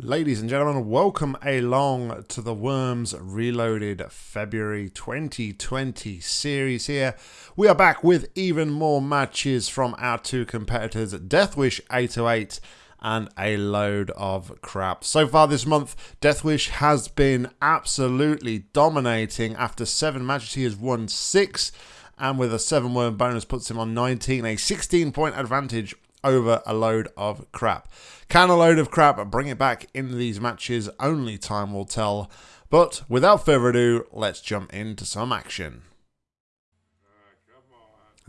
Ladies and gentlemen, welcome along to the Worms Reloaded February 2020 series here. We are back with even more matches from our two competitors, Deathwish 808 and a load of crap. So far this month, Deathwish has been absolutely dominating. After seven matches, he has won six, and with a seven worm bonus puts him on 19, a 16 point advantage over a load of crap. Can a load of crap bring it back in these matches? Only time will tell. But without further ado, let's jump into some action.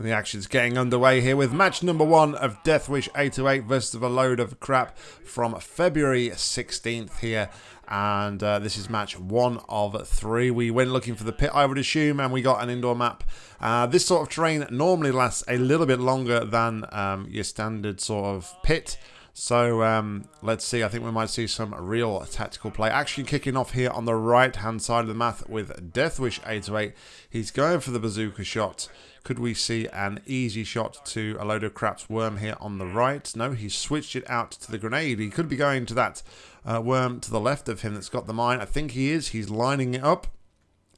The action's getting underway here with match number one of Deathwish 808 versus a load of crap from February 16th here. And uh, this is match one of three. We went looking for the pit, I would assume, and we got an indoor map. Uh, this sort of terrain normally lasts a little bit longer than um, your standard sort of pit. So um, let's see. I think we might see some real tactical play. Actually kicking off here on the right-hand side of the map with Deathwish 808. He's going for the bazooka shot. Could we see an easy shot to a load of craps worm here on the right? No, he switched it out to the grenade. He could be going to that uh, worm to the left of him that's got the mine. I think he is. He's lining it up.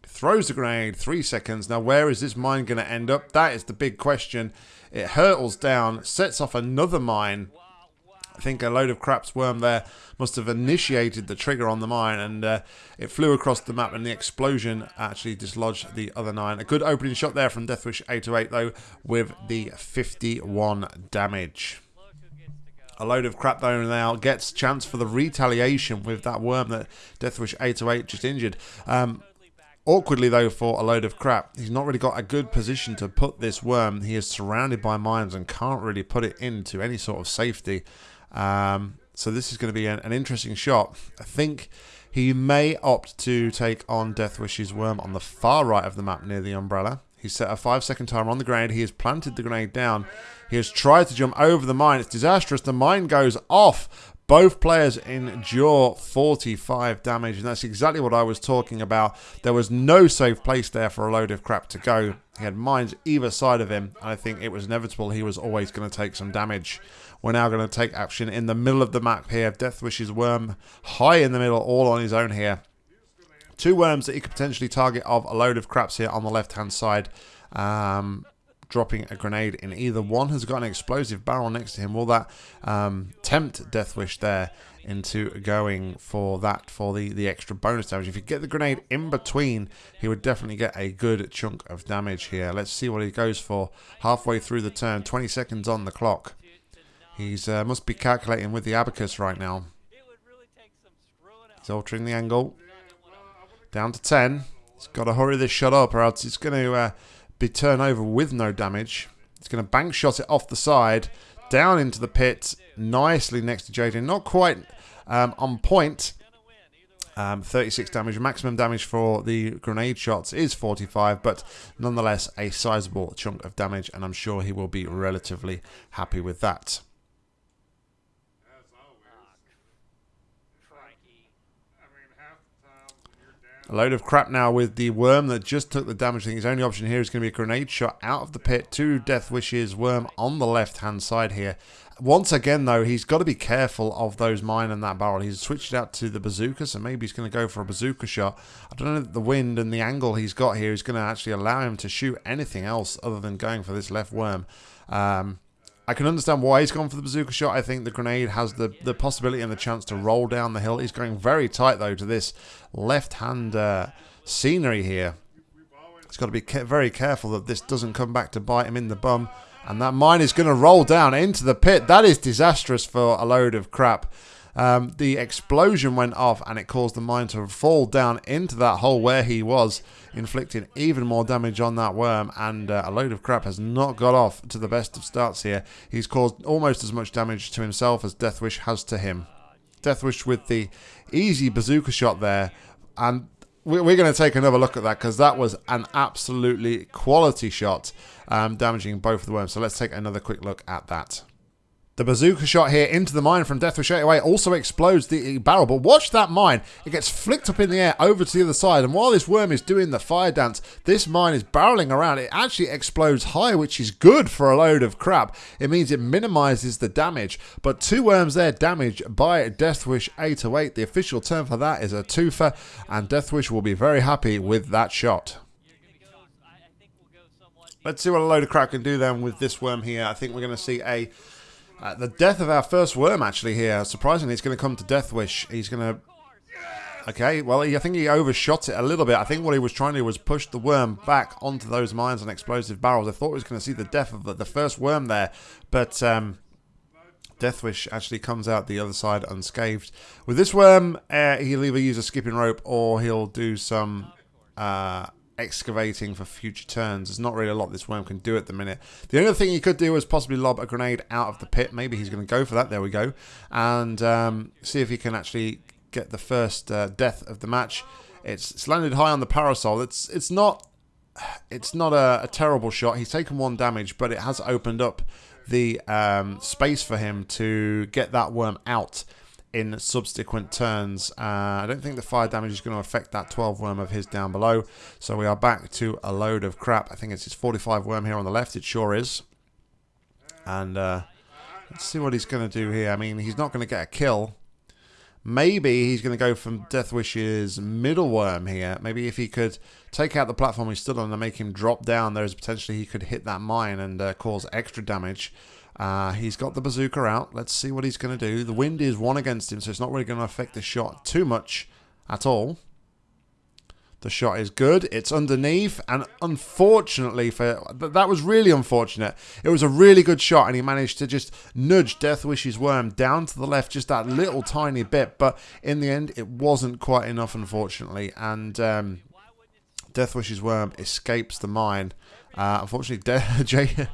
Throws the grenade. Three seconds. Now, where is this mine going to end up? That is the big question. It hurtles down, sets off another mine I think a load of craps worm there must have initiated the trigger on the mine and uh, it flew across the map and the explosion actually dislodged the other nine. A good opening shot there from Deathwish 808 though with the 51 damage. A load of crap though now gets chance for the retaliation with that worm that Deathwish 808 just injured. Um, Awkwardly, though, for a load of crap, he's not really got a good position to put this worm. He is surrounded by mines and can't really put it into any sort of safety. Um, so this is going to be an, an, interesting shot. I think he may opt to take on Deathwish's worm on the far right of the map near the umbrella. He set a five second timer on the grenade. He has planted the grenade down. He has tried to jump over the mine. It's disastrous. The mine goes off. Both players endure 45 damage, and that's exactly what I was talking about. There was no safe place there for a load of crap to go. He had mines either side of him, and I think it was inevitable he was always going to take some damage. We're now going to take action in the middle of the map here. Deathwish's worm high in the middle, all on his own here. Two worms that he could potentially target of a load of craps here on the left-hand side. Um, dropping a grenade in either one has got an explosive barrel next to him. Will that um, tempt Deathwish there into going for that for the, the extra bonus damage? If you get the grenade in between, he would definitely get a good chunk of damage here. Let's see what he goes for halfway through the turn. 20 seconds on the clock. He's uh, must be calculating with the abacus right now. He's altering the angle. Down to 10. He's got to hurry this shot up or else it's going to... Uh, be turned over with no damage. It's going to bank shot it off the side, down into the pit, nicely next to Jaden. Not quite um, on point. Um, 36 damage. Maximum damage for the grenade shots is 45, but nonetheless a sizable chunk of damage, and I'm sure he will be relatively happy with that. A load of crap now with the worm that just took the damage. I think his only option here is going to be a grenade shot out of the pit to Deathwish's worm on the left-hand side here. Once again, though, he's got to be careful of those mine and that barrel. He's switched it out to the bazooka, so maybe he's going to go for a bazooka shot. I don't know the wind and the angle he's got here is going to actually allow him to shoot anything else other than going for this left worm. Um, I can understand why he's gone for the bazooka shot. I think the grenade has the, the possibility and the chance to roll down the hill. He's going very tight, though, to this left-hand uh, scenery here. He's got to be very careful that this doesn't come back to bite him in the bum. And that mine is going to roll down into the pit. That is disastrous for a load of crap. Um, the explosion went off and it caused the mine to fall down into that hole where he was, inflicting even more damage on that worm. And uh, a load of crap has not got off to the best of starts here. He's caused almost as much damage to himself as Deathwish has to him. Deathwish with the easy bazooka shot there. And we're going to take another look at that because that was an absolutely quality shot, um, damaging both of the worms. So let's take another quick look at that. The bazooka shot here into the mine from Deathwish 808 also explodes the barrel, but watch that mine. It gets flicked up in the air over to the other side, and while this worm is doing the fire dance, this mine is barreling around. It actually explodes high, which is good for a load of crap. It means it minimizes the damage, but two worms there damaged by Deathwish 808. The official term for that is a twofer, and Deathwish will be very happy with that shot. Let's see what a load of crap can do then with this worm here. I think we're going to see a uh, the death of our first worm, actually, here. Surprisingly, it's going to come to Deathwish. He's going to... Okay, well, he, I think he overshot it a little bit. I think what he was trying to do was push the worm back onto those mines and explosive barrels. I thought he was going to see the death of the, the first worm there, but um, Deathwish actually comes out the other side unscathed. With this worm, uh, he'll either use a skipping rope or he'll do some... Uh, excavating for future turns. There's not really a lot this worm can do at the minute. The only thing he could do is possibly lob a grenade out of the pit. Maybe he's going to go for that. There we go. And um, see if he can actually get the first uh, death of the match. It's, it's landed high on the parasol. It's it's not it's not a, a, terrible shot. He's taken one damage, but it has opened up the um, space for him to get that worm out in subsequent turns. Uh, I don't think the fire damage is going to affect that 12 worm of his down below. So we are back to a load of crap. I think it's his 45 worm here on the left. It sure is. And uh, let's see what he's going to do here. I mean, he's not going to get a kill. Maybe he's going to go from Deathwish's middle worm here. Maybe if he could take out the platform he's stood on and make him drop down, there's potentially he could hit that mine and uh, cause extra damage. Uh, he's got the bazooka out. Let's see what he's going to do. The wind is one against him, so it's not really going to affect the shot too much at all. The shot is good. It's underneath, and unfortunately for that was really unfortunate. It was a really good shot, and he managed to just nudge Deathwish's worm down to the left just that little tiny bit. But in the end, it wasn't quite enough, unfortunately, and um, Deathwish's worm escapes the mine. Uh, unfortunately, Jay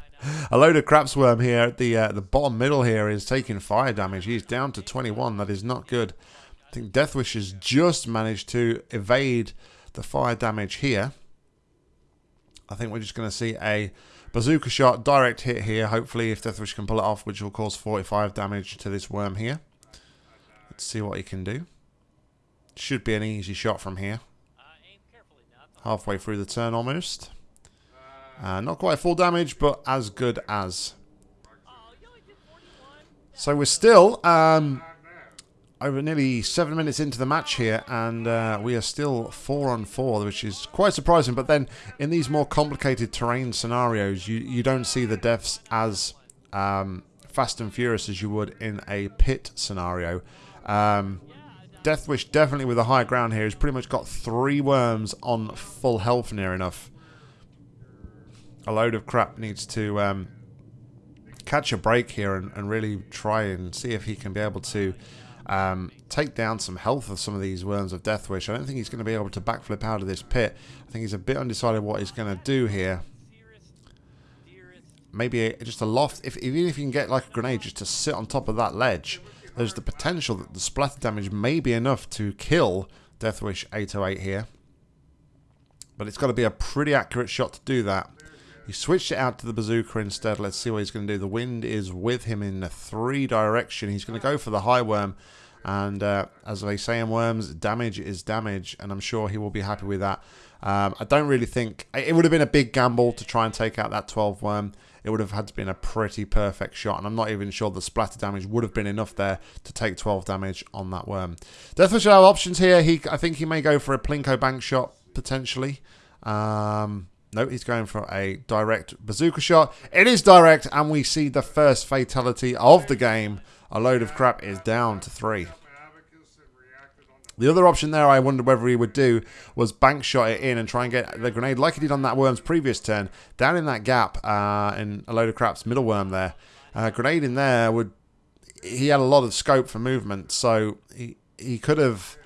a load of crap worm here at the uh, the bottom middle here is taking fire damage. He's down to 21. That is not good. I think Deathwish has just managed to evade the fire damage here. I think we're just going to see a bazooka shot, direct hit here. Hopefully, if Deathwish can pull it off, which will cause 45 damage to this worm here. Let's see what he can do. Should be an easy shot from here. Halfway through the turn almost. Uh, not quite full damage, but as good as. So we're still um, over nearly seven minutes into the match here, and uh, we are still four on four, which is quite surprising. But then in these more complicated terrain scenarios, you, you don't see the deaths as um, fast and furious as you would in a pit scenario. Um, Deathwish definitely with a high ground here has pretty much got three worms on full health near enough a load of crap needs to um, catch a break here and, and, really try and see if he can be able to um, take down some health of some of these Worms of Deathwish. I don't think he's going to be able to backflip out of this pit. I think he's a bit undecided what he's going to do here. Maybe a, just a loft. If, even if you can get like a grenade just to sit on top of that ledge, there's the potential that the splatter damage may be enough to kill Deathwish 808 here. But it's got to be a pretty accurate shot to do that. He switched it out to the bazooka instead. Let's see what he's going to do. The wind is with him in the three direction. He's going to go for the high worm. And uh, as they say in worms, damage is damage. And I'm sure he will be happy with that. Um, I don't really think... It would have been a big gamble to try and take out that 12 worm. It would have had to been a pretty perfect shot. And I'm not even sure the splatter damage would have been enough there to take 12 damage on that worm. Deathwish have options here. He, I think he may go for a Plinko bank shot, potentially. Um, no, he's going for a direct bazooka shot. It is direct, and we see the first fatality of the game. A load of crap is down to three. The other option there I wondered whether he would do was bank shot it in and try and get the grenade like he did on that worm's previous turn. Down in that gap uh, in a load of crap's middle worm there. Uh, grenade in there would... He had a lot of scope for movement, so he, he could have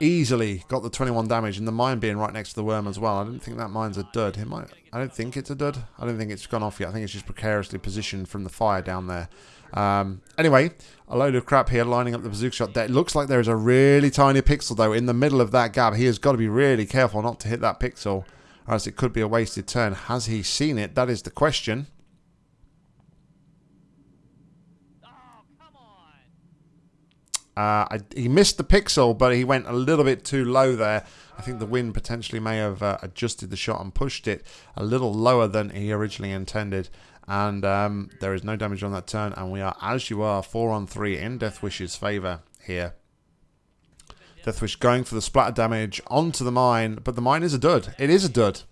easily got the 21 damage and the mine being right next to the worm as well. I don't think that mine's a dud. It might, I don't think it's a dud. I don't think it's gone off yet. I think it's just precariously positioned from the fire down there. Um, anyway, a load of crap here lining up the bazooka shot. It looks like there is a really tiny pixel though in the middle of that gap. He has got to be really careful not to hit that pixel or else it could be a wasted turn. Has he seen it? That is the question. Uh, I, he missed the pixel, but he went a little bit too low there. I think the wind potentially may have uh, adjusted the shot and pushed it a little lower than he originally intended. And um, there is no damage on that turn, and we are, as you are, 4 on 3 in Death Deathwish's favour here. Deathwish going for the splatter damage onto the mine, but the mine is a dud. It is a dud.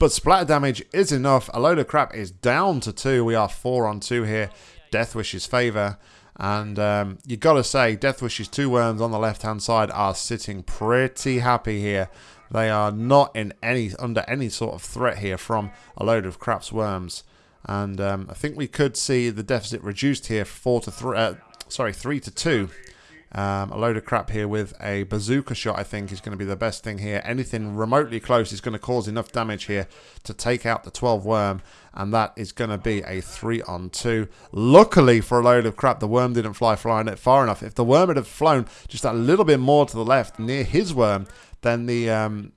But splatter damage is enough. A load of crap is down to 2. We are 4 on 2 here. Deathwish's favour. And um, you got to say, Deathwish's two worms on the left-hand side are sitting pretty happy here. They are not in any under any sort of threat here from a load of craps worms. And um, I think we could see the deficit reduced here, four to three. Uh, sorry, three to two. Um, a load of crap here with a bazooka shot, I think, is going to be the best thing here. Anything remotely close is going to cause enough damage here to take out the 12 worm, and that is going to be a 3 on 2. Luckily for a load of crap, the worm didn't fly flying it far enough. If the worm had flown just a little bit more to the left near his worm, then the um,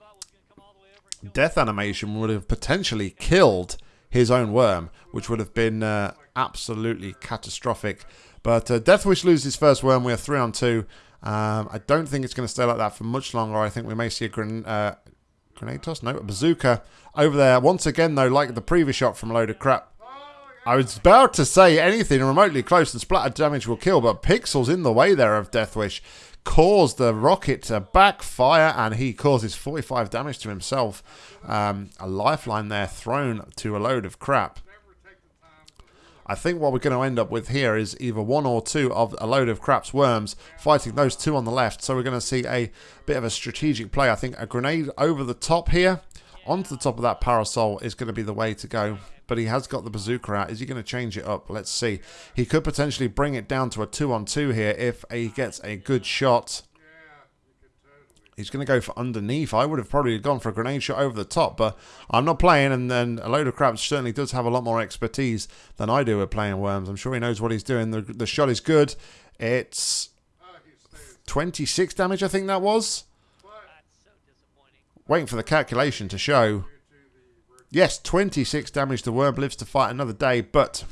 death animation would have potentially killed his own worm, which would have been uh, absolutely catastrophic. But uh, Deathwish loses first worm. We are three on two. Um, I don't think it's going to stay like that for much longer. I think we may see a gren uh, grenade toss. No, a bazooka over there. Once again, though, like the previous shot from a load of crap. I was about to say anything remotely close to splatter damage will kill, but Pixel's in the way there of Deathwish. Caused the rocket to backfire, and he causes 45 damage to himself. Um, a lifeline there thrown to a load of crap. I think what we're going to end up with here is either one or two of a load of craps worms fighting those two on the left. So we're going to see a bit of a strategic play. I think a grenade over the top here onto the top of that parasol is going to be the way to go. But he has got the bazooka out. Is he going to change it up? Let's see. He could potentially bring it down to a two on two here if he gets a good shot. He's going to go for underneath. I would have probably gone for a grenade shot over the top, but I'm not playing, and then a load of crap certainly does have a lot more expertise than I do at playing Worms. I'm sure he knows what he's doing. The, the shot is good. It's 26 damage, I think that was. Waiting for the calculation to show. Yes, 26 damage. The Worm lives to fight another day, but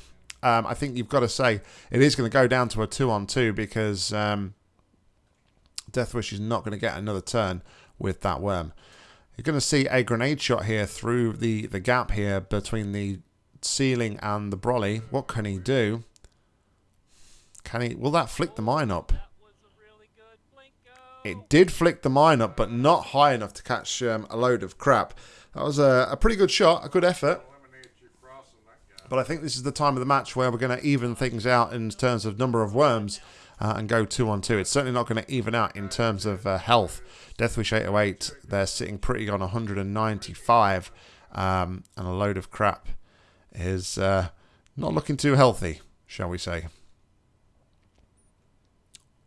um, I think you've got to say it is going to go down to a 2 on 2 because... Um, Deathwish is not going to get another turn with that worm. You're going to see a grenade shot here through the, the gap here between the ceiling and the brolly. What can he do? Can he? Will that flick the mine up? It did flick the mine up, but not high enough to catch um, a load of crap. That was a, a pretty good shot, a good effort. But I think this is the time of the match where we're going to even things out in terms of number of worms uh, and go two on two. It's certainly not going to even out in terms of uh, health. Deathwish 808, they're sitting pretty on 195, um, and a load of crap is uh, not looking too healthy, shall we say.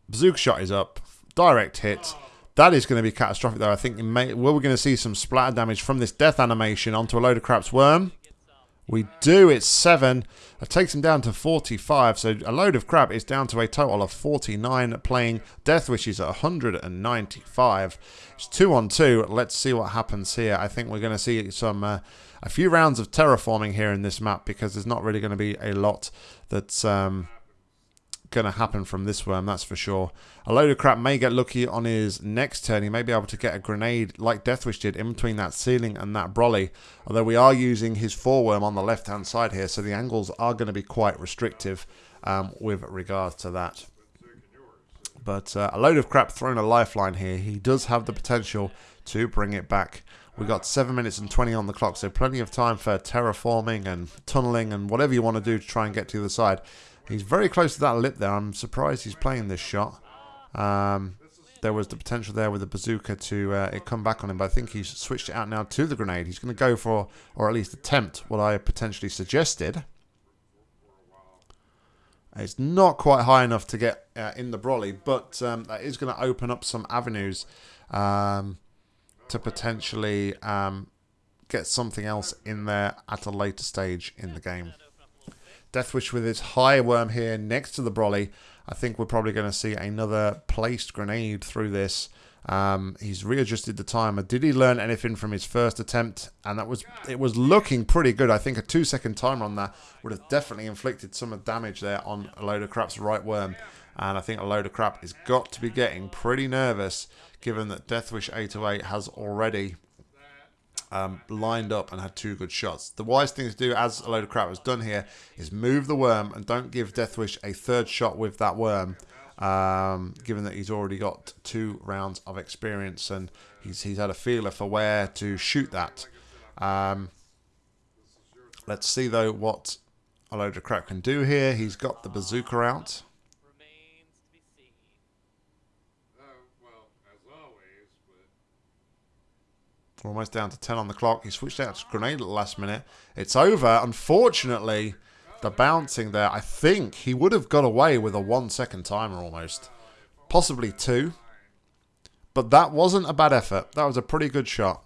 Bazooka shot is up, direct hit. That is going to be catastrophic, though. I think we're going to see some splatter damage from this death animation onto a load of crap's worm. We do. It's 7. It takes him down to 45. So a load of crap is down to a total of 49 playing. Deathwish's at 195. It's 2 on 2. Let's see what happens here. I think we're going to see some uh, a few rounds of terraforming here in this map because there's not really going to be a lot that's... Um, going to happen from this worm, that's for sure. A load of crap may get lucky on his next turn. He may be able to get a grenade like Deathwish did in between that ceiling and that brolly. Although we are using his foreworm on the left-hand side here, so the angles are going to be quite restrictive um, with regards to that. But uh, a load of crap throwing a lifeline here. He does have the potential to bring it back. We've got 7 minutes and 20 on the clock, so plenty of time for terraforming and tunneling and whatever you want to do to try and get to the other side. He's very close to that lip there. I'm surprised he's playing this shot. Um, there was the potential there with the bazooka to uh, it come back on him, but I think he's switched it out now to the grenade. He's going to go for, or at least attempt, what I potentially suggested. It's not quite high enough to get uh, in the brolly, but um, that is going to open up some avenues um, to potentially um, get something else in there at a later stage in the game. Deathwish with his high worm here next to the brolly. I think we're probably going to see another placed grenade through this. Um, he's readjusted the timer. Did he learn anything from his first attempt? And that was it was looking pretty good. I think a two second timer on that would have definitely inflicted some damage there on a load of crap's right worm. And I think a load of crap has got to be getting pretty nervous given that Deathwish 808 has already um, lined up and had two good shots. The wise thing to do, as a load of crap has done here, is move the worm and don't give Deathwish a third shot with that worm um, given that he's already got two rounds of experience and he's, he's had a feeler for where to shoot that. Um, let's see, though, what a load of crap can do here. He's got the bazooka out. We're almost down to 10 on the clock. He switched out to grenade at the last minute. It's over. Unfortunately, the bouncing there, I think he would have got away with a one second timer almost. Possibly two. But that wasn't a bad effort. That was a pretty good shot.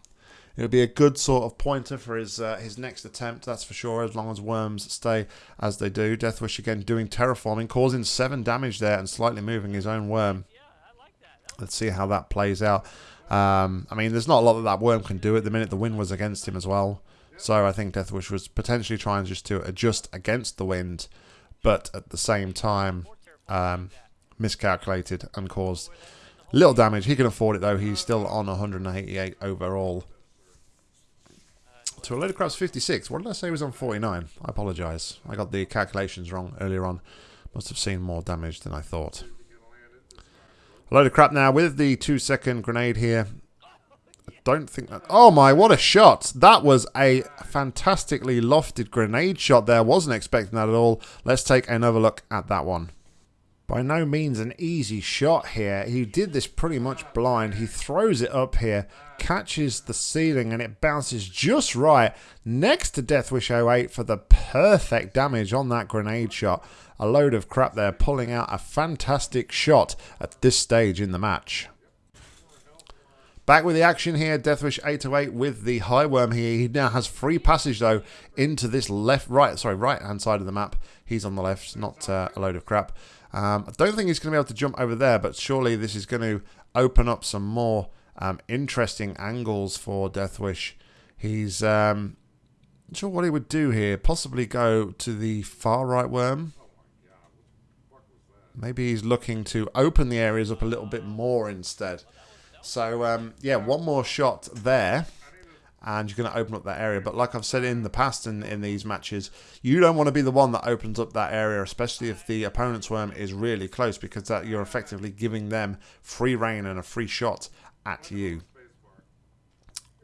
It'll be a good sort of pointer for his uh, his next attempt, that's for sure, as long as Worms stay as they do. Deathwish again doing terraforming, causing 7 damage there and slightly moving his own Worm. Let's see how that plays out. Um, I mean, there's not a lot that that Worm can do at the minute. The wind was against him as well. So I think Deathwish was potentially trying just to adjust against the wind, but at the same time um, miscalculated and caused little damage. He can afford it though. He's still on 188 overall. To a load of crap's 56. What did I say was on 49? I apologise. I got the calculations wrong earlier on. Must have seen more damage than I thought. A load of crap now with the two second grenade here I don't think that... Oh my, what a shot. That was a fantastically lofted grenade shot there. Wasn't expecting that at all. Let's take another look at that one. By no means an easy shot here. He did this pretty much blind. He throws it up here, catches the ceiling, and it bounces just right next to Deathwish 08 for the perfect damage on that grenade shot. A load of crap there, pulling out a fantastic shot at this stage in the match. Back with the action here, Deathwish 808 with the High Worm here. He now has free passage, though, into this left, right, sorry, right-hand side of the map. He's on the left, not uh, a load of crap. Um, I don't think he's going to be able to jump over there, but surely this is going to open up some more um, interesting angles for Deathwish. He's um, not sure what he would do here. Possibly go to the far right worm. Maybe he's looking to open the areas up a little bit more instead. So, um, yeah, one more shot there. And you're going to open up that area. But like I've said in the past in, in these matches, you don't want to be the one that opens up that area, especially if the opponent's worm is really close, because that you're effectively giving them free reign and a free shot at you.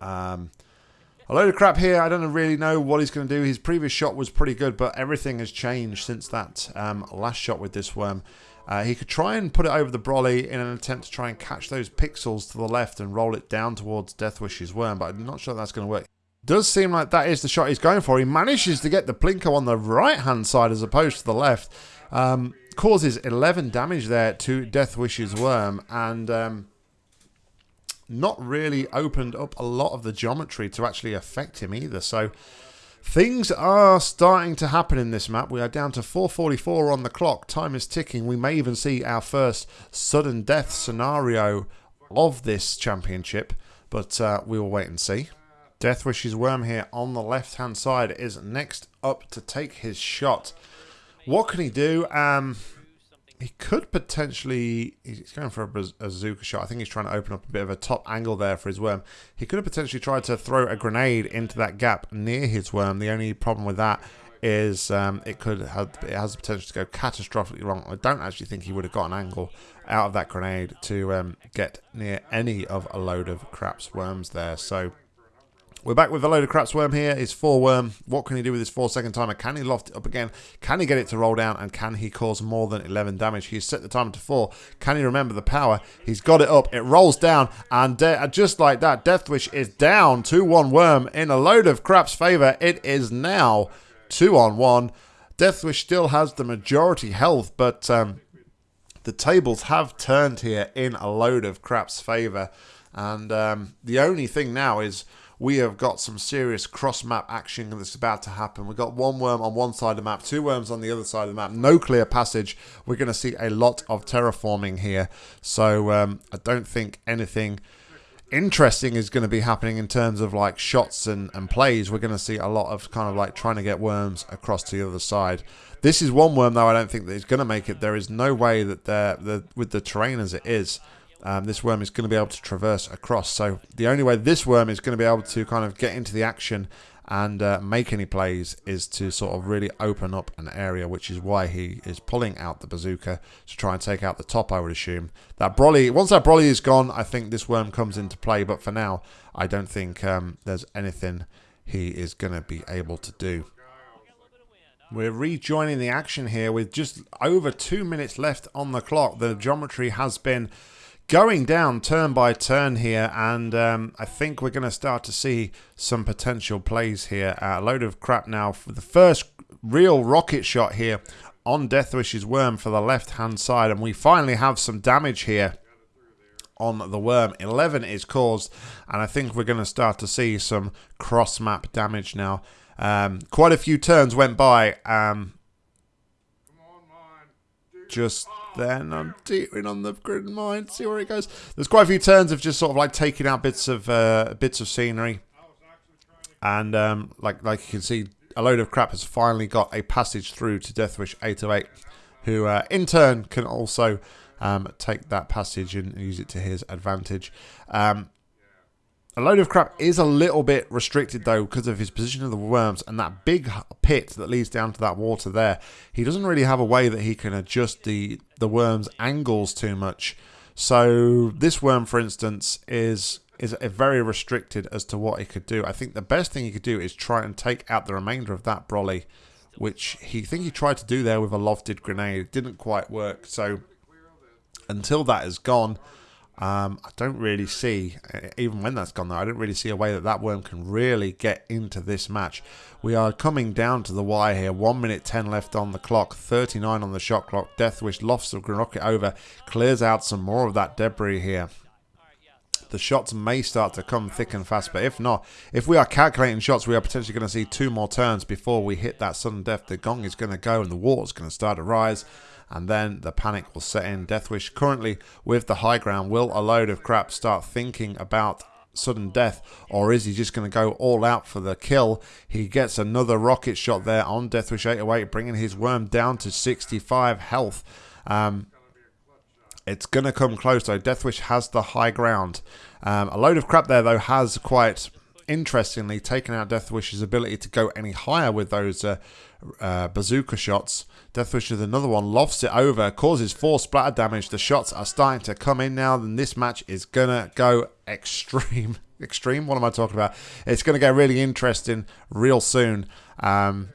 Um, a load of crap here. I don't really know what he's going to do. His previous shot was pretty good, but everything has changed since that um, last shot with this worm. Uh, he could try and put it over the brolly in an attempt to try and catch those pixels to the left and roll it down towards Deathwish's worm, but I'm not sure that's going to work. Does seem like that is the shot he's going for. He manages to get the Plinko on the right-hand side as opposed to the left. Um, causes 11 damage there to Deathwish's worm, and um, not really opened up a lot of the geometry to actually affect him either. So Things are starting to happen in this map. We are down to 444 on the clock. Time is ticking. We may even see our first sudden death scenario of this championship, but uh, we will wait and see. Deathwish's worm here on the left-hand side is next up to take his shot. What can he do? Um, he could potentially, he's going for a bazooka shot. I think he's trying to open up a bit of a top angle there for his worm. He could have potentially tried to throw a grenade into that gap near his worm. The only problem with that is um, it could have it has the potential to go catastrophically wrong. I don't actually think he would have got an angle out of that grenade to um, get near any of a load of craps worms there. So we're back with a load of craps worm here. His four worm. What can he do with his four second timer? Can he loft it up again? Can he get it to roll down? And can he cause more than 11 damage? He's set the timer to four. Can he remember the power? He's got it up. It rolls down. And just like that, Deathwish is down 2-1 worm in a load of crap's favor. It is now 2 on 1. Deathwish still has the majority health, but um, the tables have turned here in a load of crap's favor. And um, the only thing now is we have got some serious cross map action that's about to happen. We've got one worm on one side of the map, two worms on the other side of the map, no clear passage. We're going to see a lot of terraforming here. So um, I don't think anything interesting is going to be happening in terms of like shots and, and plays. We're going to see a lot of kind of like trying to get worms across to the other side. This is one worm though I don't think that is going to make it. There is no way that they're, they're with the terrain as it is um, this worm is going to be able to traverse across. So the only way this worm is going to be able to kind of get into the action and uh, make any plays is to sort of really open up an area, which is why he is pulling out the bazooka to try and take out the top, I would assume. That Brolly, once that Brolly is gone, I think this worm comes into play, but for now, I don't think um, there's anything he is going to be able to do. We're rejoining the action here with just over two minutes left on the clock. The geometry has been going down turn by turn here, and um, I think we're going to start to see some potential plays here. Uh, a load of crap now for the first real rocket shot here on Deathwish's worm for the left-hand side, and we finally have some damage here on the worm. 11 is caused, and I think we're going to start to see some cross-map damage now. Um, quite a few turns went by. Um, just then I'm teetering on the grid mine. See where it goes. There's quite a few turns of just sort of like taking out bits of uh, bits of scenery, and um, like like you can see, a load of crap has finally got a passage through to Deathwish 808, who uh, in turn can also um, take that passage and use it to his advantage. Um, a load of crap is a little bit restricted though because of his position of the worms and that big pit that leads down to that water there. He doesn't really have a way that he can adjust the, the worm's angles too much. So this worm, for instance, is is very restricted as to what he could do. I think the best thing he could do is try and take out the remainder of that Brolly, which he think he tried to do there with a lofted grenade. It didn't quite work. So until that is gone, um, I don't really see, even when that's gone though, I don't really see a way that that worm can really get into this match. We are coming down to the wire here. 1 minute 10 left on the clock, 39 on the shot clock. Deathwish lofts the rocket over, clears out some more of that debris here. The shots may start to come thick and fast, but if not, if we are calculating shots, we are potentially going to see two more turns before we hit that sudden death. The gong is going to go and the water's going to start to rise and then the panic will set in. Deathwish currently with the high ground. Will a load of crap start thinking about sudden death or is he just going to go all out for the kill he gets another rocket shot there on deathwish 808 bringing his worm down to 65 health um, it's going to come close though deathwish has the high ground um, a load of crap there though has quite interestingly taken out deathwish's ability to go any higher with those uh, uh, bazooka shots Deathwish with another one, lofts it over, causes four splatter damage. The shots are starting to come in now, and this match is gonna go extreme. extreme? What am I talking about? It's gonna get really interesting real soon. Um,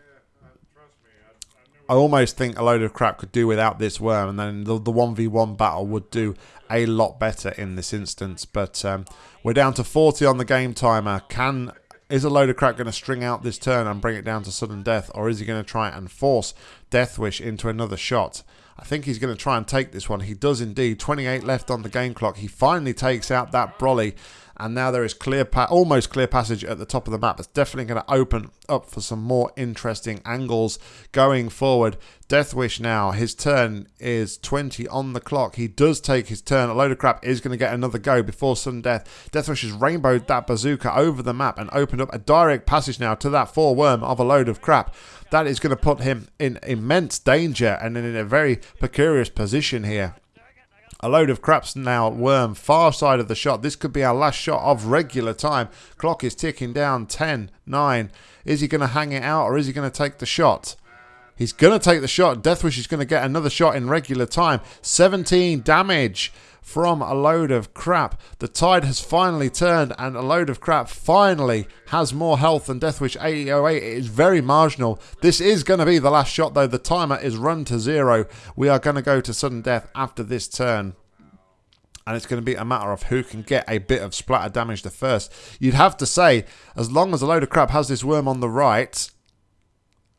I almost think a load of crap could do without this worm, and then the, the 1v1 battle would do a lot better in this instance. But um, we're down to 40 on the game timer. Can is a load of crap going to string out this turn and bring it down to sudden death, or is he going to try and force Deathwish into another shot? I think he's going to try and take this one. He does indeed. 28 left on the game clock. He finally takes out that Brolly and now there is clear almost clear passage at the top of the map. It's definitely going to open up for some more interesting angles going forward. Deathwish now, his turn is 20 on the clock. He does take his turn. A load of crap is going to get another go before sudden death. Deathwish has rainbowed that bazooka over the map and opened up a direct passage now to that four worm of a load of crap. That is going to put him in immense danger and in a very precarious position here. A load of craps now worm far side of the shot. This could be our last shot of regular time. Clock is ticking down 10, 9. Is he going to hang it out or is he going to take the shot? He's going to take the shot. Deathwish is going to get another shot in regular time. 17 damage from a load of crap. The tide has finally turned and a load of crap finally has more health than Deathwish 808. It is very marginal. This is going to be the last shot though. The timer is run to zero. We are going to go to sudden death after this turn and it's going to be a matter of who can get a bit of splatter damage the first. You'd have to say, as long as a load of crap has this worm on the right,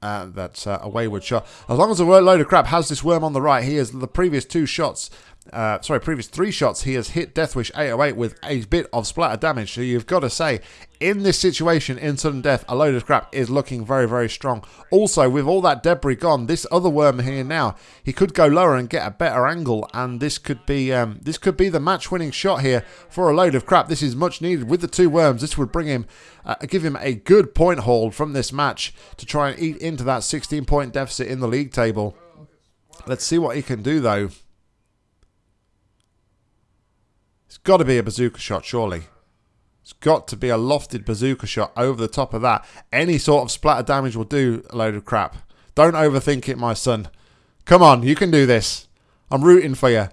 uh, that's uh, a wayward shot. As long as a load of crap has this worm on the right, he has the previous two shots uh, sorry, previous three shots, he has hit Deathwish 808 with a bit of splatter damage. So you've got to say, in this situation, in sudden death, a load of crap is looking very, very strong. Also, with all that debris gone, this other worm here now, he could go lower and get a better angle, and this could be um, this could be the match-winning shot here for a load of crap. This is much needed with the two worms. This would bring him, uh, give him a good point hold from this match to try and eat into that 16-point deficit in the league table. Let's see what he can do, though. It's got to be a bazooka shot, surely. It's got to be a lofted bazooka shot over the top of that. Any sort of splatter damage will do a load of crap. Don't overthink it, my son. Come on, you can do this. I'm rooting for you.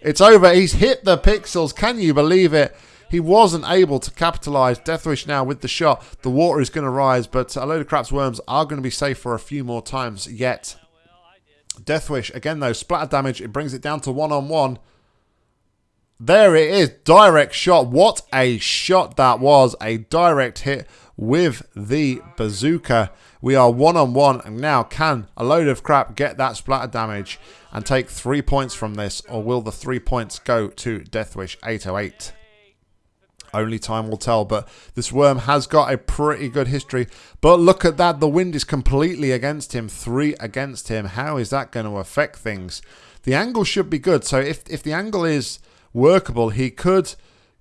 It's over. He's hit the pixels. Can you believe it? He wasn't able to capitalise. Deathwish now with the shot. The water is going to rise, but a load of crap's worms are going to be safe for a few more times yet. Deathwish, again though, splatter damage. It brings it down to one-on-one. -on -one. There it is. Direct shot. What a shot that was. A direct hit with the bazooka. We are one on one. And now, can a load of crap get that splatter damage and take three points from this? Or will the three points go to Deathwish 808? Only time will tell, but this worm has got a pretty good history. But look at that, the wind is completely against him, three against him. How is that going to affect things? The angle should be good, so if, if the angle is workable. He could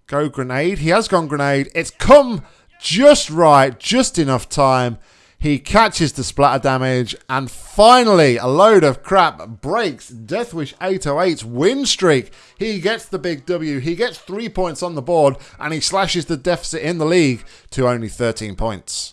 go grenade. He has gone grenade. It's come just right, just enough time. He catches the splatter damage, and finally, a load of crap breaks Deathwish 808's win streak. He gets the big W. He gets three points on the board, and he slashes the deficit in the league to only 13 points.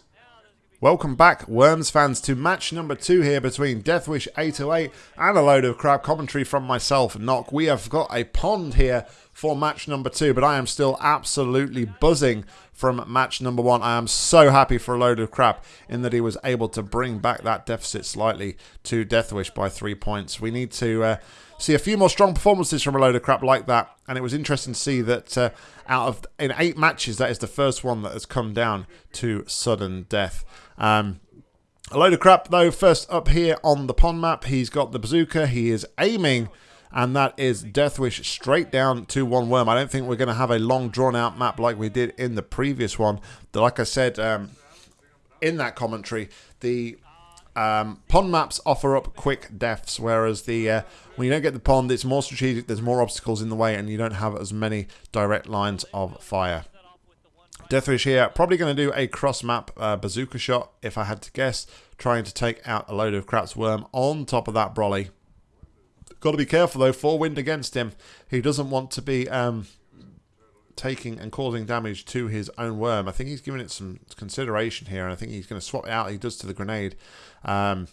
Welcome back, Worms fans, to match number two here between Deathwish 808 and a load of crap commentary from myself, Knock. We have got a pond here for match number two, but I am still absolutely buzzing from match number one. I am so happy for a load of crap in that he was able to bring back that deficit slightly to Deathwish by three points. We need to uh, see a few more strong performances from a load of crap like that, and it was interesting to see that uh, out of in eight matches, that is the first one that has come down to sudden death. Um, a load of crap though. First up here on the pond map, he's got the bazooka. He is aiming, and that is Deathwish straight down to one worm. I don't think we're going to have a long drawn out map like we did in the previous one. Like I said um, in that commentary, the um, pond maps offer up quick deaths, whereas the uh, when you don't get the pond, it's more strategic. There's more obstacles in the way, and you don't have as many direct lines of fire. Deathwish here, probably going to do a cross-map uh, bazooka shot, if I had to guess, trying to take out a load of Crap's Worm on top of that Brolly. Got to be careful, though, four wind against him. He doesn't want to be um, taking and causing damage to his own worm. I think he's giving it some consideration here, and I think he's going to swap it out. He does to the grenade. Um,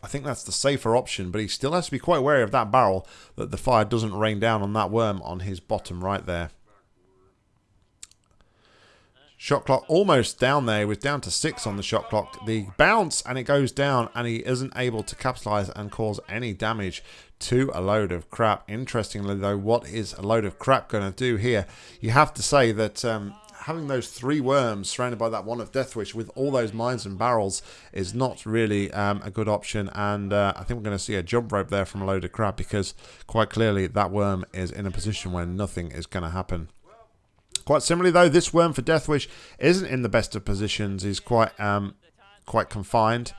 I think that's the safer option, but he still has to be quite wary of that barrel, that the fire doesn't rain down on that worm on his bottom right there. Shot clock almost down there. He was down to six on the shot clock. The bounce and it goes down and he isn't able to capitalize and cause any damage to a load of crap. Interestingly though, what is a load of crap going to do here? You have to say that um, having those three worms surrounded by that one of Deathwish with all those mines and barrels is not really um, a good option. And uh, I think we're going to see a jump rope there from a load of crap because quite clearly that worm is in a position where nothing is going to happen. Quite similarly, though, this worm for Deathwish isn't in the best of positions. He's quite um, quite confined.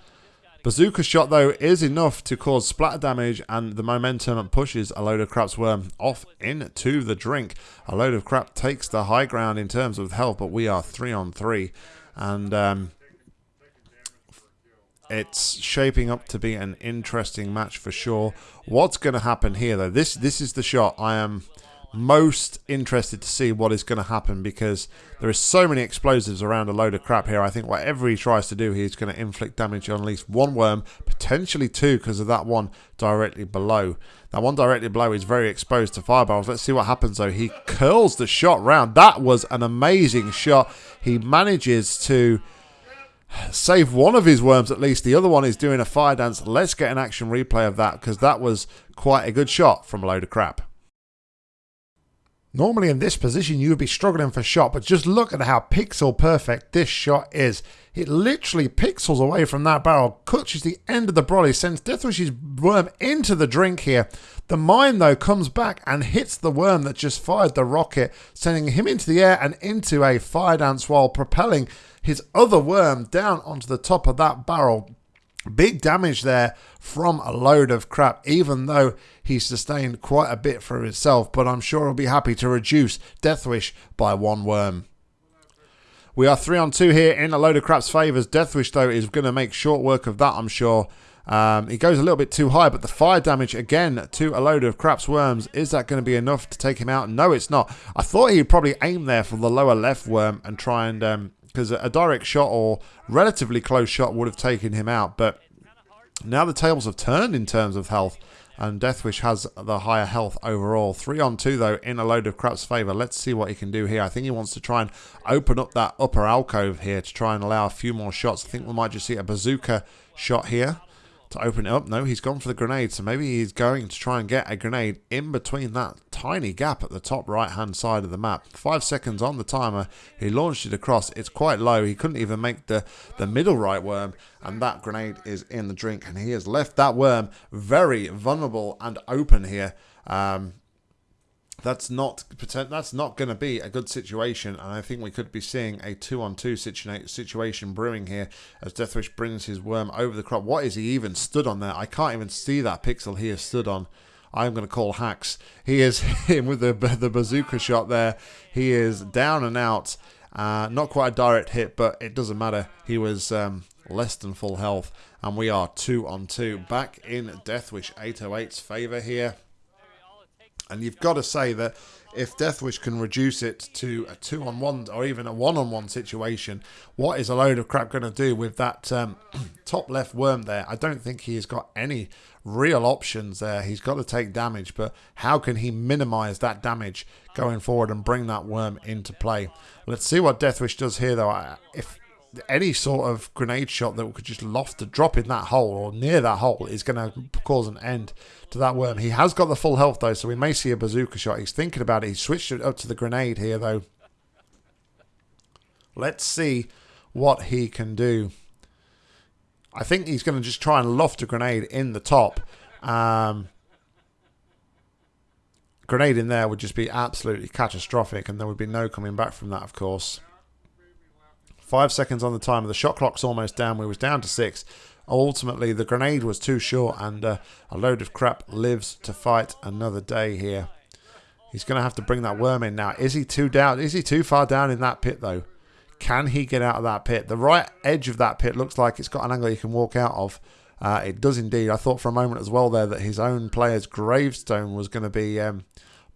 Bazooka shot, though, is enough to cause splatter damage, and the momentum pushes a load of crap's worm off into the drink. A load of crap takes the high ground in terms of health, but we are three on three. And um, it's shaping up to be an interesting match for sure. What's going to happen here, though? This this is the shot I am most interested to see what is going to happen because there is so many explosives around a load of crap here. I think whatever he tries to do, he's going to inflict damage on at least one worm, potentially two because of that one directly below. That one directly below is very exposed to fireballs. Let's see what happens though. He curls the shot round. That was an amazing shot. He manages to save one of his worms at least. The other one is doing a fire dance. Let's get an action replay of that because that was quite a good shot from a load of crap. Normally in this position you would be struggling for shot, but just look at how pixel perfect this shot is. It literally pixels away from that barrel, clutches the end of the brolly, sends Deathwish's worm into the drink here. The mine though comes back and hits the worm that just fired the rocket, sending him into the air and into a fire dance while propelling his other worm down onto the top of that barrel. Big damage there from a load of crap, even though he sustained quite a bit for himself, but I'm sure he'll be happy to reduce Deathwish by one worm. We are three on two here in a load of crap's favours. Deathwish, though, is going to make short work of that, I'm sure. Um, he goes a little bit too high, but the fire damage again to a load of crap's worms. Is that going to be enough to take him out? No, it's not. I thought he'd probably aim there for the lower left worm and try and um, because a direct shot or relatively close shot would have taken him out. But now the tables have turned in terms of health, and Deathwish has the higher health overall. Three on two, though, in a load of Crap's favour. Let's see what he can do here. I think he wants to try and open up that upper alcove here to try and allow a few more shots. I think we might just see a bazooka shot here to open it up. No, he's gone for the grenade, so maybe he's going to try and get a grenade in between that tiny gap at the top right-hand side of the map. Five seconds on the timer. He launched it across. It's quite low. He couldn't even make the, the middle right worm, and that grenade is in the drink, and he has left that worm very vulnerable and open here. Um, that's not that's not going to be a good situation, and I think we could be seeing a two-on-two situa situation brewing here as Deathwish brings his worm over the crop. What is he even stood on there? I can't even see that pixel he has stood on. I'm going to call hacks. He is him with the the bazooka shot there. He is down and out. Uh, not quite a direct hit, but it doesn't matter. He was um, less than full health, and we are two on two. Back in Deathwish 808's favour here. And you've got to say that if Deathwish can reduce it to a two on one or even a one on one situation, what is a load of crap going to do with that um, top left worm there? I don't think he has got any real options there. He's got to take damage, but how can he minimize that damage going forward and bring that worm into play? Let's see what Deathwish does here, though. If any sort of grenade shot that could just loft a drop in that hole or near that hole is going to cause an end to that worm. He has got the full health though, so we may see a bazooka shot. He's thinking about it. He switched it up to the grenade here though. Let's see what he can do. I think he's going to just try and loft a grenade in the top. Um, grenade in there would just be absolutely catastrophic and there would be no coming back from that of course. Five seconds on the timer. The shot clock's almost down. We was down to six. Ultimately, the grenade was too short, and uh, a load of crap lives to fight another day here. He's going to have to bring that worm in now. Is he too down? Is he too far down in that pit though? Can he get out of that pit? The right edge of that pit looks like it's got an angle you can walk out of. Uh, it does indeed. I thought for a moment as well there that his own player's gravestone was going to be um,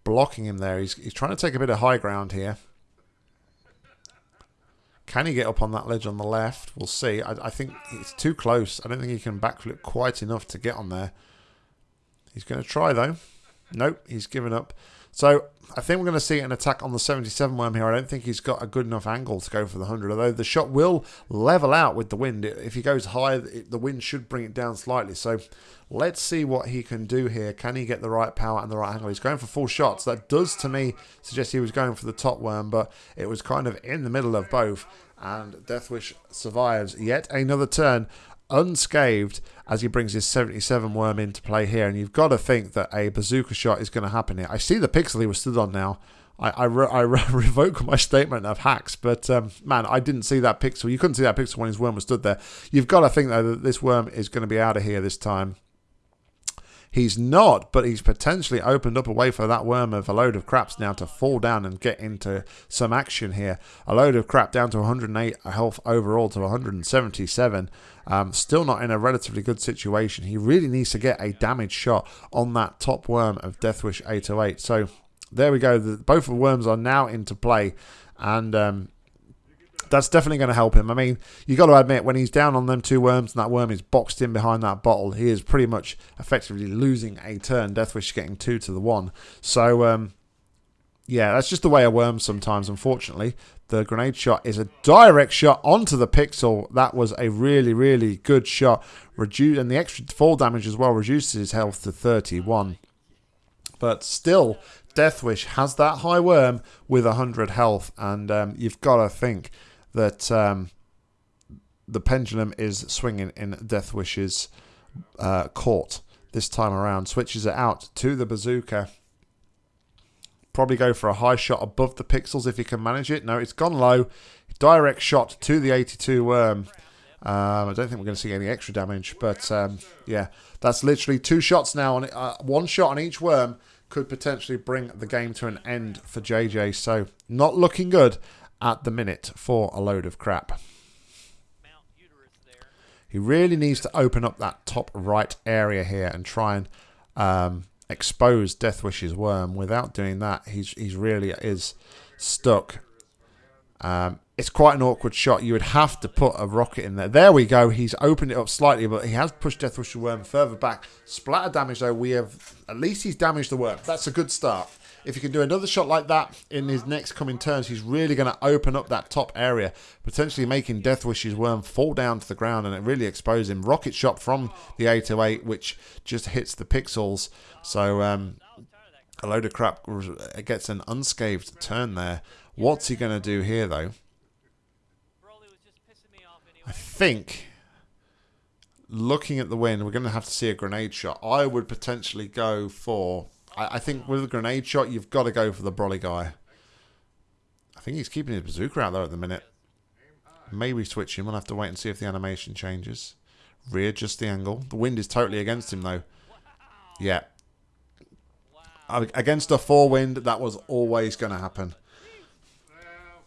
blocking him there. He's, he's trying to take a bit of high ground here. Can he get up on that ledge on the left? We'll see. I, I think it's too close. I don't think he can backflip quite enough to get on there. He's going to try, though. Nope, he's given up. So I think we're going to see an attack on the 77 worm here. I don't think he's got a good enough angle to go for the 100, although the shot will level out with the wind. If he goes high, the wind should bring it down slightly. So let's see what he can do here. Can he get the right power and the right angle? He's going for full shots. That does, to me, suggest he was going for the top worm, but it was kind of in the middle of both. And Deathwish survives yet another turn unscathed as he brings his 77 worm into play here. And you've got to think that a bazooka shot is going to happen here. I see the pixel he was stood on now. I, I, re I re revoke my statement of hacks, but um, man, I didn't see that pixel. You couldn't see that pixel when his worm was stood there. You've got to think, though, that this worm is going to be out of here this time. He's not, but he's potentially opened up a way for that worm of a load of craps now to fall down and get into some action here. A load of crap down to 108 health overall to 177. Um, still not in a relatively good situation. He really needs to get a damage shot on that top worm of Deathwish 808. So there we go. The, both of the worms are now into play. And um, that's definitely going to help him. I mean, you got to admit, when he's down on them two worms and that worm is boxed in behind that bottle, he is pretty much effectively losing a turn. Deathwish getting two to the one. So, um, yeah, that's just the way of worm sometimes, unfortunately. The grenade shot is a direct shot onto the pixel. That was a really, really good shot. Reduce and the extra fall damage as well reduces his health to 31. But still, Deathwish has that high worm with 100 health, and um, you've got to think that um, the pendulum is swinging in Deathwish's uh, court this time around. Switches it out to the bazooka. Probably go for a high shot above the pixels if you can manage it. No, it's gone low. Direct shot to the 82 worm. Um, I don't think we're going to see any extra damage, but um, yeah, that's literally two shots now. On uh, one shot on each worm could potentially bring the game to an end for JJ. So not looking good at the minute for a load of crap. He really needs to open up that top right area here and try and um, expose Deathwish's worm. Without doing that, he's he's really is stuck. Um, it's quite an awkward shot. You would have to put a rocket in there. There we go. He's opened it up slightly, but he has pushed Deathwish's worm further back. Splatter damage, though, we have... At least he's damaged the worm. That's a good start. If he can do another shot like that in his next coming turns, he's really going to open up that top area, potentially making Deathwish's worm fall down to the ground and it really expose him. Rocket shot from the 808, which just hits the pixels. So um, a load of crap gets an unscathed turn there. What's he going to do here, though? I think looking at the wind, we're going to have to see a grenade shot. I would potentially go for I, I think with a grenade shot, you've got to go for the Brolly guy. I think he's keeping his bazooka out there at the minute. Maybe switch him. We'll have to wait and see if the animation changes. Readjust the angle. The wind is totally against him, though. Yeah. Against a four wind, that was always going to happen.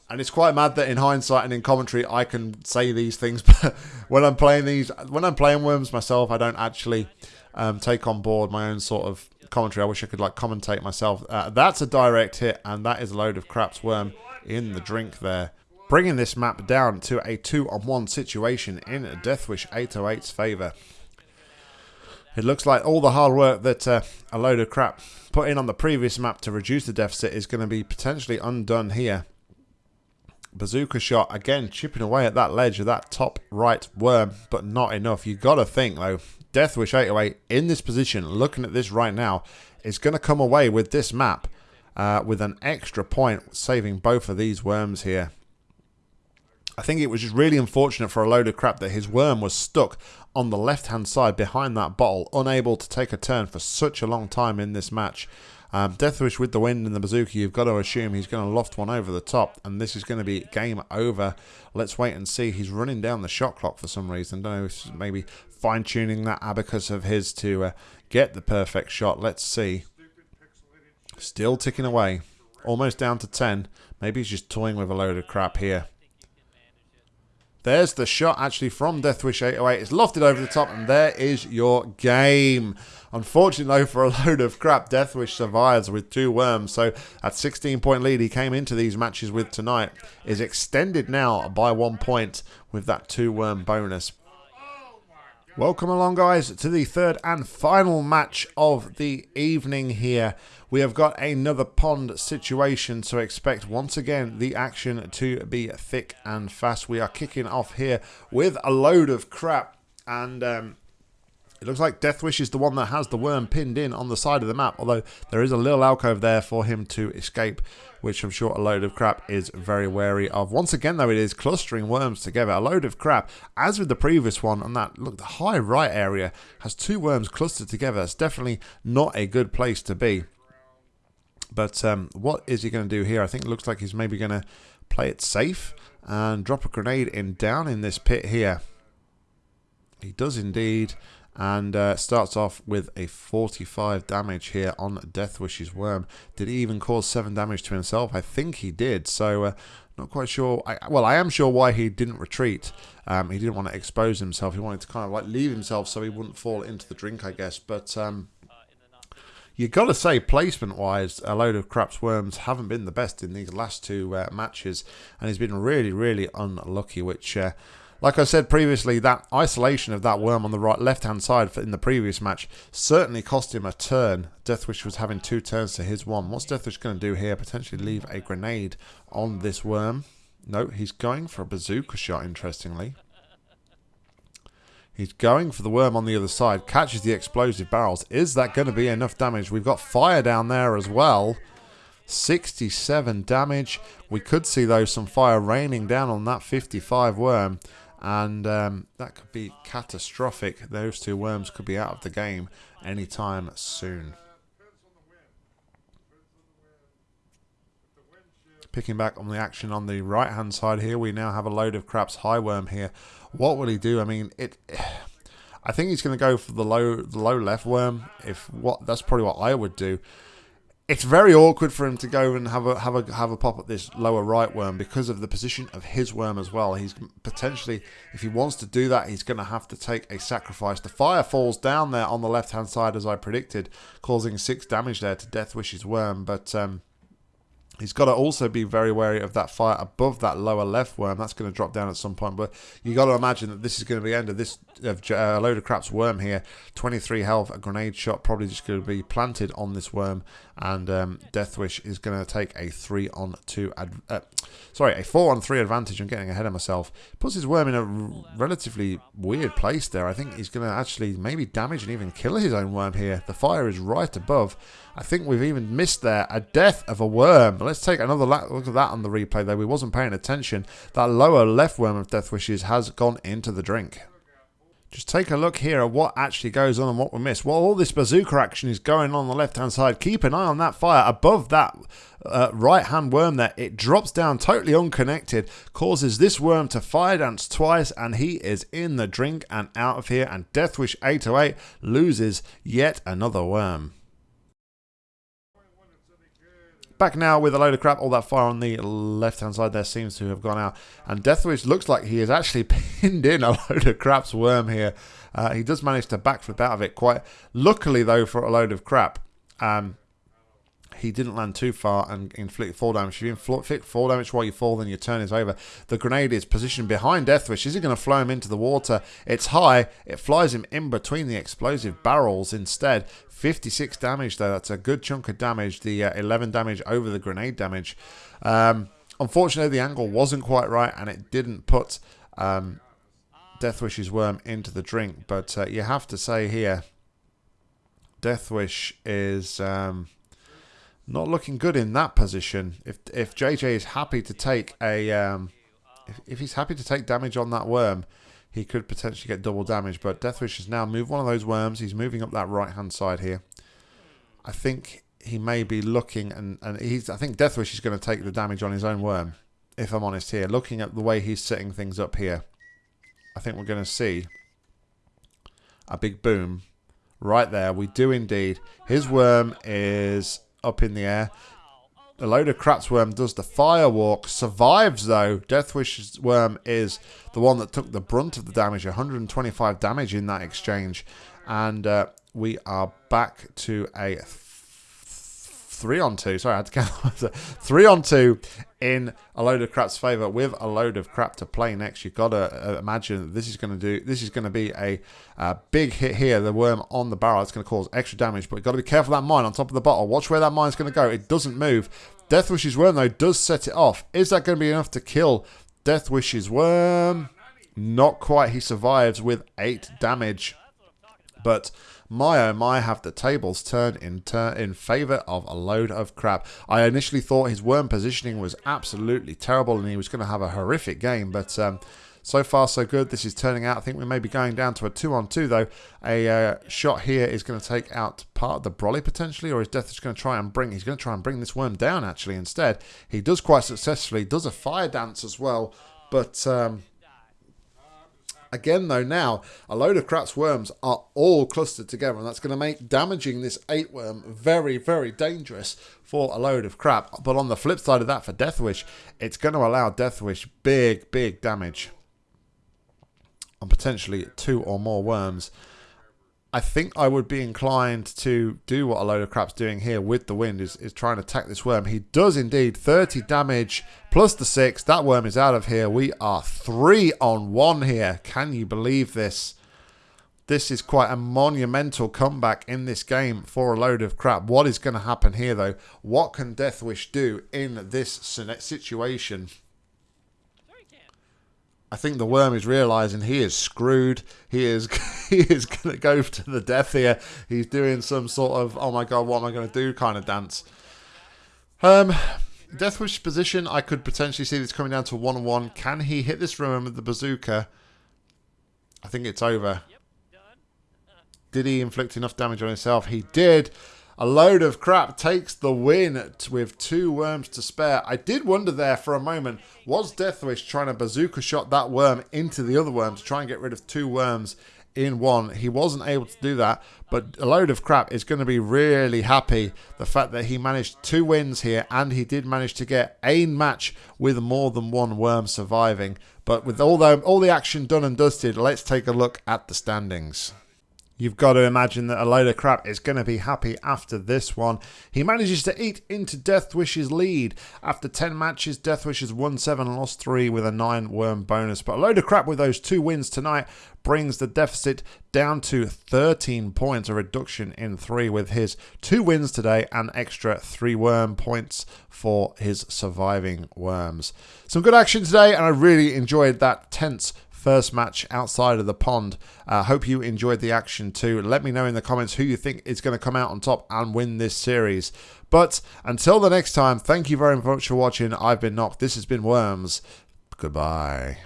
And it's quite mad that in hindsight and in commentary, I can say these things. But when I'm playing these, when I'm playing Worms myself, I don't actually um, take on board my own sort of commentary. I wish I could like commentate myself. Uh, that's a direct hit, and that is a load of craps worm in the drink there. Bringing this map down to a two-on-one situation in Deathwish 808's favour. It looks like all the hard work that uh, a load of crap put in on the previous map to reduce the deficit is going to be potentially undone here. Bazooka shot, again, chipping away at that ledge of that top right worm, but not enough. you got to think, though, Deathwish 808 in this position, looking at this right now, is going to come away with this map uh, with an extra point, saving both of these worms here. I think it was just really unfortunate for a load of crap that his worm was stuck on the left-hand side behind that bottle, unable to take a turn for such a long time in this match. Um, Deathwish with the wind and the bazooka, you've got to assume he's going to loft one over the top, and this is going to be game over. Let's wait and see. He's running down the shot clock for some reason. Don't know if maybe fine-tuning that abacus of his to uh, get the perfect shot. Let's see. Still ticking away. Almost down to 10. Maybe he's just toying with a load of crap here. There's the shot actually from Deathwish 808. It's lofted over the top, and there is your game. Unfortunately, though, for a load of crap, Deathwish survives with two worms. So that 16 point lead he came into these matches with tonight is extended now by one point with that two worm bonus. Welcome along, guys, to the third and final match of the evening here. We have got another pond situation, so expect once again the action to be thick and fast. We are kicking off here with a load of crap, and um, it looks like Deathwish is the one that has the worm pinned in on the side of the map, although there is a little alcove there for him to escape, which I'm sure a load of crap is very wary of. Once again, though, it is clustering worms together. A load of crap, as with the previous one, on that, look, the high right area has two worms clustered together. It's definitely not a good place to be. But um, what is he going to do here? I think it looks like he's maybe going to play it safe and drop a grenade in down in this pit here. He does indeed and uh, starts off with a 45 damage here on Deathwish's Worm. Did he even cause 7 damage to himself? I think he did, so uh, not quite sure. I, well, I am sure why he didn't retreat. Um, he didn't want to expose himself. He wanted to kind of like leave himself so he wouldn't fall into the drink, I guess. But um, you got to say, placement-wise, a load of craps worms haven't been the best in these last two uh, matches, and he's been really, really unlucky, which uh, like I said previously, that isolation of that worm on the right left-hand side in the previous match certainly cost him a turn. Deathwish was having two turns to his one. What's Deathwish going to do here? Potentially leave a grenade on this worm. No, he's going for a bazooka shot, interestingly. He's going for the worm on the other side. Catches the explosive barrels. Is that going to be enough damage? We've got fire down there as well. 67 damage. We could see, though, some fire raining down on that 55 worm. And um, that could be catastrophic. Those two worms could be out of the game anytime soon. Picking back on the action on the right hand side here, we now have a load of craps high worm here. What will he do? I mean, it. I think he's going to go for the low, the low left worm. If what that's probably what I would do. It's very awkward for him to go and have a have a have a pop at this lower right worm because of the position of his worm as well. He's potentially, if he wants to do that, he's going to have to take a sacrifice. The fire falls down there on the left hand side as I predicted, causing six damage there to Deathwish's worm. But um, He's got to also be very wary of that fire above that lower left worm. That's going to drop down at some point. But you got to imagine that this is going to be the end of this of uh, a load of craps worm here. 23 health, a grenade shot probably just going to be planted on this worm, and um, Deathwish is going to take a three on two. Uh, sorry, a four on three advantage. I'm getting ahead of myself. Puts his worm in a relatively weird place there. I think he's going to actually maybe damage and even kill his own worm here. The fire is right above. I think we've even missed there a death of a worm. Let's take another look at that on the replay though. We wasn't paying attention. That lower left worm of Deathwish's has gone into the drink. Just take a look here at what actually goes on and what we miss. While all this bazooka action is going on, on the left-hand side, keep an eye on that fire above that uh, right-hand worm there. It drops down totally unconnected, causes this worm to fire dance twice, and he is in the drink and out of here. And Deathwish 808 loses yet another worm. Back now with a load of crap. All that fire on the left-hand side there seems to have gone out. And Deathwish looks like he has actually pinned in a load of crap's worm here. Uh, he does manage to backflip out of it quite luckily, though, for a load of crap. Um, he didn't land too far and inflict fall damage. If you inflict fall damage while you fall, then your turn is over. The grenade is positioned behind Deathwish. Is he going to flow him into the water? It's high. It flies him in between the explosive barrels instead. 56 damage, though. That's a good chunk of damage. The uh, 11 damage over the grenade damage. Um, unfortunately, the angle wasn't quite right, and it didn't put um, Deathwish's worm into the drink. But uh, you have to say here, Deathwish is um, not looking good in that position. If if JJ is happy to take a um, if, if he's happy to take damage on that worm, he could potentially get double damage. But Deathwish has now moved one of those worms. He's moving up that right hand side here. I think he may be looking, and, and he's. I think Deathwish is going to take the damage on his own worm, if I'm honest here. Looking at the way he's setting things up here, I think we're going to see a big boom right there. We do indeed. His worm is up in the air. A load of Crap's Worm does the firewalk, survives though. Deathwish's Worm is the one that took the brunt of the damage, 125 damage in that exchange. And uh, we are back to a three on two. Sorry, I had to count. three on two in a load of crap's favor with a load of crap to play next. You've got to uh, imagine this is going to do. This is going to be a, a, big hit here. The worm on the barrel. It's going to cause extra damage, but you've got to be careful that mine on top of the bottle. Watch where that mine's going to go. It doesn't move. Deathwish's worm though does set it off. Is that going to be enough to kill Deathwish's worm? Not quite. He survives with eight damage, but my oh my have the tables turned in, in favour of a load of crap. I initially thought his worm positioning was absolutely terrible and he was going to have a horrific game, but um, so far so good. This is turning out. I think we may be going down to a two on two though. A uh, shot here is going to take out part of the brolly potentially, or is Death just going to try and bring? He's going to try and bring this worm down actually. Instead, he does quite successfully. Does a fire dance as well, but. Um, Again, though, now a load of crap's worms are all clustered together, and that's going to make damaging this eight worm very, very dangerous for a load of crap. But on the flip side of that, for Deathwish, it's going to allow Deathwish big, big damage on potentially two or more worms. I think I would be inclined to do what a load of crap's doing here with the wind is, is trying to attack this worm. He does indeed 30 damage plus the 6. That worm is out of here. We are 3 on 1 here. Can you believe this? This is quite a monumental comeback in this game for a load of crap. What is going to happen here though? What can Deathwish do in this situation? I think the worm is realizing he is screwed. He is he is going to go to the death here. He's doing some sort of oh my god, what am I going to do kind of dance. Um, Deathwish position, I could potentially see this coming down to 1-1. Can he hit this room with the bazooka? I think it's over. Did he inflict enough damage on himself? He did. A load of crap takes the win with two worms to spare. I did wonder there for a moment, was Deathwish trying to bazooka shot that worm into the other worm to try and get rid of two worms in one. He wasn't able to do that, but a load of crap is going to be really happy the fact that he managed two wins here and he did manage to get a match with more than one worm surviving. But with all the, all the action done and dusted, let's take a look at the standings. You've got to imagine that a load of crap is going to be happy after this one. He manages to eat into Deathwish's lead. After 10 matches, Deathwish has won 7 and lost 3 with a 9 worm bonus. But a load of crap with those two wins tonight brings the deficit down to 13 points, a reduction in 3 with his two wins today and extra 3 worm points for his surviving worms. Some good action today and I really enjoyed that tense first match outside of the pond. Uh, hope you enjoyed the action too. Let me know in the comments who you think is going to come out on top and win this series. But until the next time, thank you very much for watching. I've been Nock. This has been Worms. Goodbye.